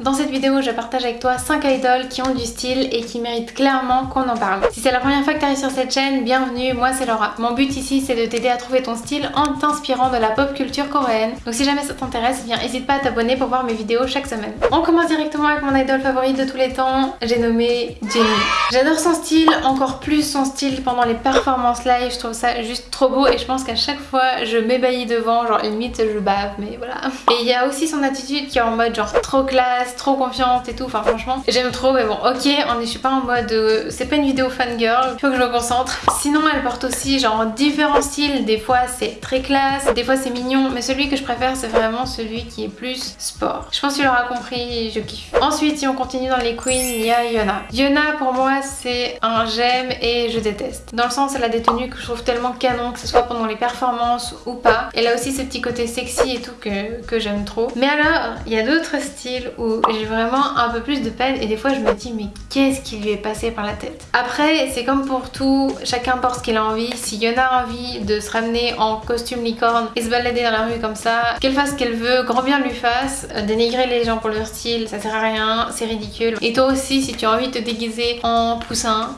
Dans cette vidéo, je partage avec toi 5 idoles qui ont du style et qui méritent clairement qu'on en parle. Si c'est la première fois que tu arrives sur cette chaîne, bienvenue, moi c'est Laura. Mon but ici c'est de t'aider à trouver ton style en t'inspirant de la pop culture coréenne. Donc si jamais ça t'intéresse, viens n'hésite pas à t'abonner pour voir mes vidéos chaque semaine. On commence directement avec mon idole favorite de tous les temps, j'ai nommé Jennie. J'adore son style, encore plus son style pendant les performances live, je trouve ça juste trop beau et je pense qu'à chaque fois je m'ébahis devant, genre limite je bave, mais voilà. Et il y a aussi son attitude qui est en mode genre trop trop confiante et tout, enfin franchement j'aime trop mais bon ok, on est, je suis pas en mode euh, c'est pas une vidéo fangirl, faut que je me concentre. Sinon elle porte aussi genre différents styles, des fois c'est très classe, des fois c'est mignon, mais celui que je préfère c'est vraiment celui qui est plus sport. Je pense que tu l'auras compris, je kiffe. Ensuite si on continue dans les queens, il y a Yona. Yona pour moi c'est un j'aime et je déteste. Dans le sens elle a des tenues que je trouve tellement canon, que ce soit pendant les performances ou pas. Elle a aussi ce petit côté sexy et tout que, que j'aime trop. Mais alors il y a d'autres styles où j'ai vraiment un peu plus de peine et des fois je me dis mais qu'est-ce qui lui est passé par la tête? Après c'est comme pour tout, chacun porte ce qu'il a envie. Si Yona a envie de se ramener en costume licorne et se balader dans la rue comme ça, qu'elle fasse ce qu'elle veut, grand bien lui fasse. Euh, dénigrer les gens pour leur style, ça sert à rien, c'est ridicule. Et toi aussi si tu as envie de te déguiser en poussin,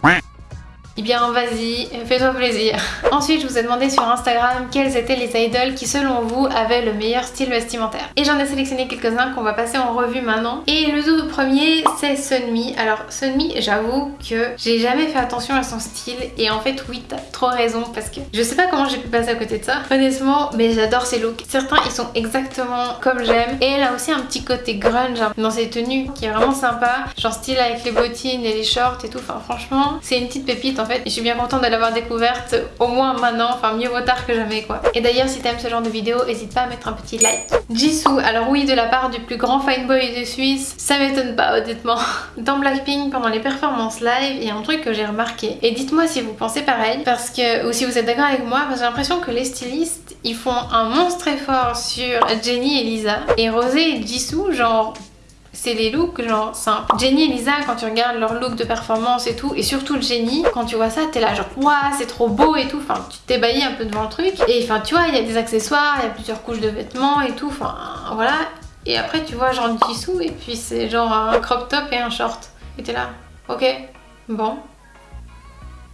eh bien vas-y, fais-toi plaisir. Ensuite, je vous ai demandé sur Instagram quels étaient les idoles qui selon vous avaient le meilleur style vestimentaire. Et j'en ai sélectionné quelques-uns qu'on va passer en revue maintenant. Et le tout premier, c'est Sunmi. Alors Sunmi, j'avoue que j'ai jamais fait attention à son style. Et en fait, oui, t'as trop raison parce que je sais pas comment j'ai pu passer à côté de ça. Honnêtement, mais j'adore ses looks. Certains, ils sont exactement comme j'aime. Et elle a aussi un petit côté grunge hein, dans ses tenues qui est vraiment sympa. Genre style avec les bottines et les shorts et tout. Enfin franchement, c'est une petite pépite en Et je suis bien contente de l'avoir découverte au moins maintenant, enfin mieux vaut tard que jamais quoi. Et d'ailleurs si t'aimes ce genre de vidéo, n'hésite pas à mettre un petit like. Jisoo, alors oui de la part du plus grand fine boy de Suisse, ça m'étonne pas honnêtement. Dans Blackpink, pendant les performances live, il y a un truc que j'ai remarqué. Et dites-moi si vous pensez pareil, parce que, ou si vous êtes d'accord avec moi, parce que j'ai l'impression que les stylistes, ils font un monstre effort sur Jennie et Lisa. Et Rosé et Jisoo, genre c'est les looks genre simples. Jenny et Lisa quand tu regardes leur look de performance et tout et surtout le Jenny quand tu vois ça t'es là genre waouh c'est trop beau et tout enfin tu t'ébahis un peu devant le truc et enfin tu vois il y a des accessoires, il y a plusieurs couches de vêtements et tout enfin voilà et après tu vois genre dessous et puis c'est genre un crop top et un short et t'es là ok bon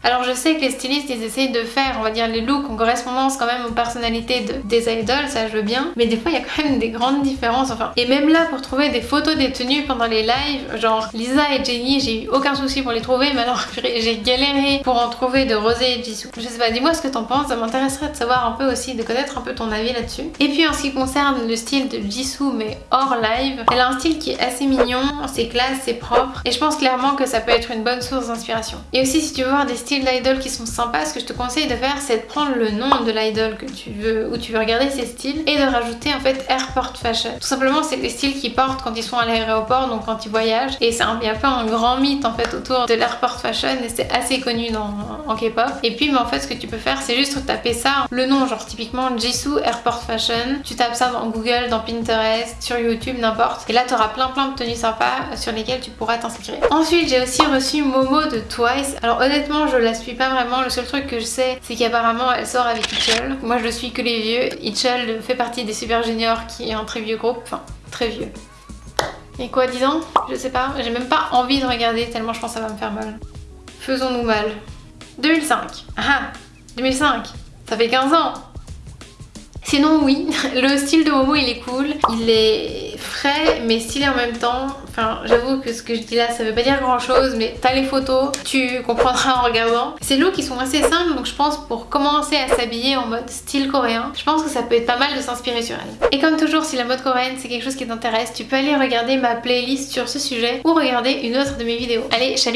alors je sais que les stylistes ils essayent de faire on va dire les looks en correspondance quand même aux personnalités de, des idoles, ça je veux bien. Mais des fois il y a quand même des grandes différences enfin. Et même là pour trouver des photos des tenues pendant les lives, genre Lisa et Jenny j'ai eu aucun souci pour les trouver mais alors j'ai galéré pour en trouver de Rosé et Jisoo. Je sais pas, dis-moi ce que t'en penses, ça m'intéresserait de savoir un peu aussi, de connaître un peu ton avis là-dessus. Et puis en ce qui concerne le style de Jisoo mais hors live, elle a un style qui est assez mignon, c'est classe, c'est propre et je pense clairement que ça peut être une bonne source d'inspiration. Et aussi si tu veux voir des styles d'idol qui sont sympas, ce que je te conseille de faire c'est de prendre le nom de l'idol que tu veux, où tu veux regarder ses styles et de rajouter en fait Airport Fashion. Tout simplement c'est les styles qu'ils portent quand ils sont à l'aéroport, donc quand ils voyagent et c'est un, il y a peu un grand mythe en fait autour de l'Airport Fashion et c'est assez connu dans, en K-pop. Et puis mais en fait ce que tu peux faire c'est juste taper ça, le nom genre typiquement Jisoo Airport Fashion, tu tapes ça dans Google, dans Pinterest, sur YouTube, n'importe. Et là tu auras plein plein de tenues sympas sur lesquelles tu pourras t'inspirer. Ensuite j'ai aussi reçu Momo de Twice. Alors honnêtement je la suis pas vraiment. Le seul truc que je sais, c'est qu'apparemment elle sort avec Itchel. Moi je suis que les vieux. Itchel fait partie des Super Juniors qui est un très vieux groupe. Enfin, très vieux. Et quoi, 10 ans? Je sais pas. J'ai même pas envie de regarder tellement je pense que ça va me faire mal. Faisons-nous mal. 2005. Ah 2005 Ça fait 15 ans Sinon oui, le style de Momo il est cool, il est frais mais stylé en même temps. Enfin j'avoue que ce que je dis là ça veut pas dire grand chose mais t'as les photos, tu comprendras en regardant. Ces looks ils sont assez simples donc je pense pour commencer à s'habiller en mode style coréen, je pense que ça peut être pas mal de s'inspirer sur elle. Et comme toujours si la mode coréenne c'est quelque chose qui t'intéresse, tu peux aller regarder ma playlist sur ce sujet ou regarder une autre de mes vidéos. Allez, salut